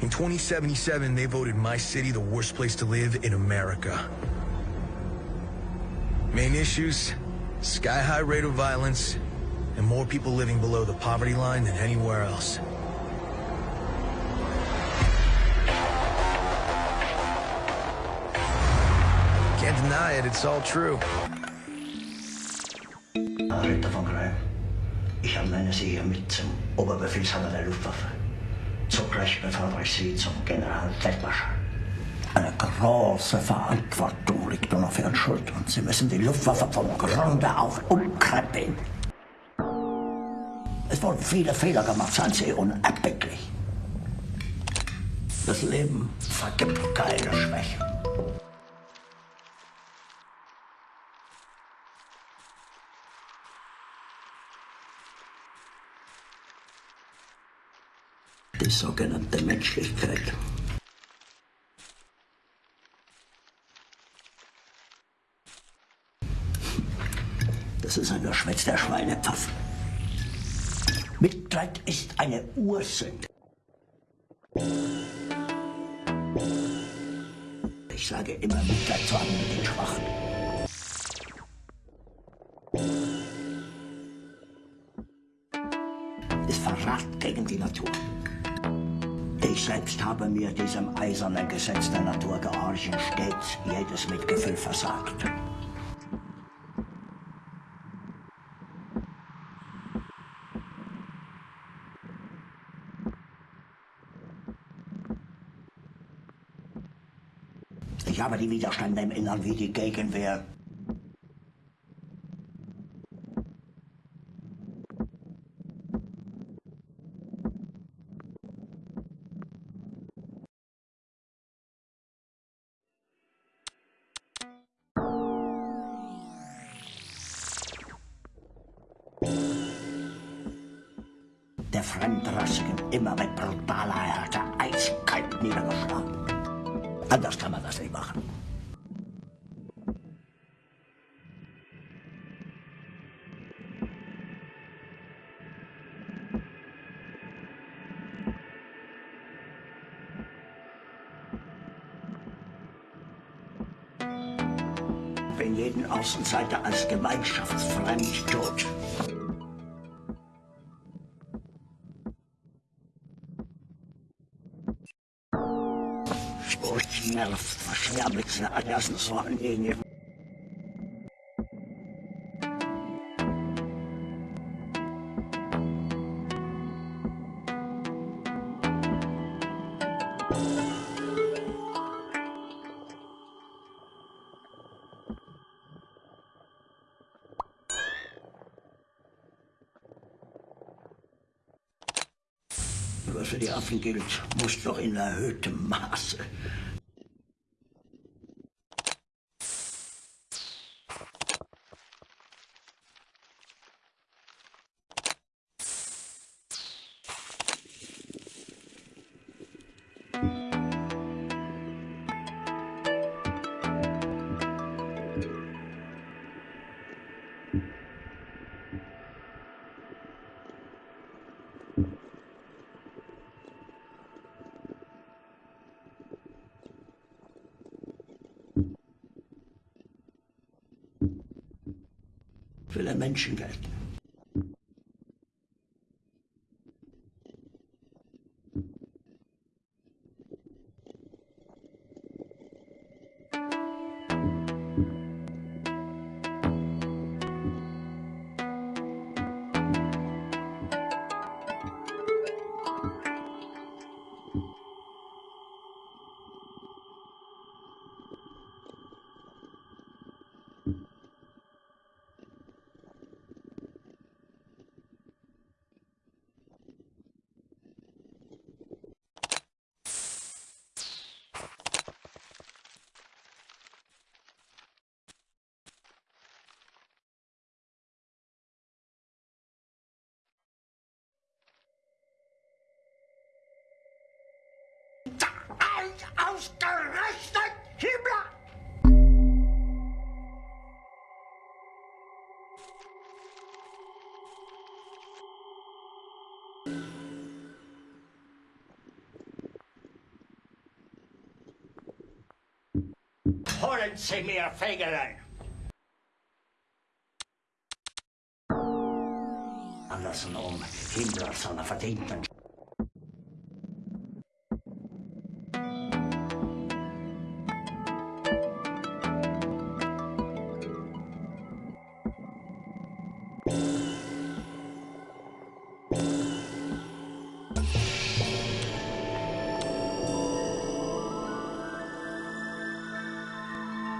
In 2077, they voted my city the worst place to live in America. Main issues, sky-high rate of violence, and more people living below the poverty line than anywhere else. Can't deny it, it's all true. Ernenne Sie hiermit zum Oberbefehlshaber der Luftwaffe. Zugleich befördere ich Sie zum Generalfeldmarschall. Eine große Verantwortung liegt nun auf Ihren Schultern. Sie müssen die Luftwaffe vom Grunde auf umkrempeln. Es wurden viele Fehler gemacht, seien Sie unerbittlich. Das Leben vergibt keine Schwäche. Die sogenannte Menschlichkeit. Das ist ein Geschwätz der Schweinepfaffen. Mitleid ist eine Ursünde. Ich sage immer, Mitleid zu haben mit den Schwachen. Ist Verrat gegen die Natur. Selbst habe mir diesem eisernen Gesetz der Natur gehorchen stets jedes Mitgefühl versagt. Ich habe die Widerstände im Innern wie die Gegenwehr. Der Fremdrassigen immer mit brutaler Härte eiskalt niedergeschlagen. Anders kann man das nicht machen. Wenn jeden Außenseiter als gemeinschaftsfremd tut. Sportnerv verschwärmt erlassen sollen gegen Was für die Affen gilt, muss doch in erhöhtem Maße. Für den Menschen gelten. euch ausgerechnet Himmler! Holen Sie mir Fegelein! Andersrum, Himmler soll verdienten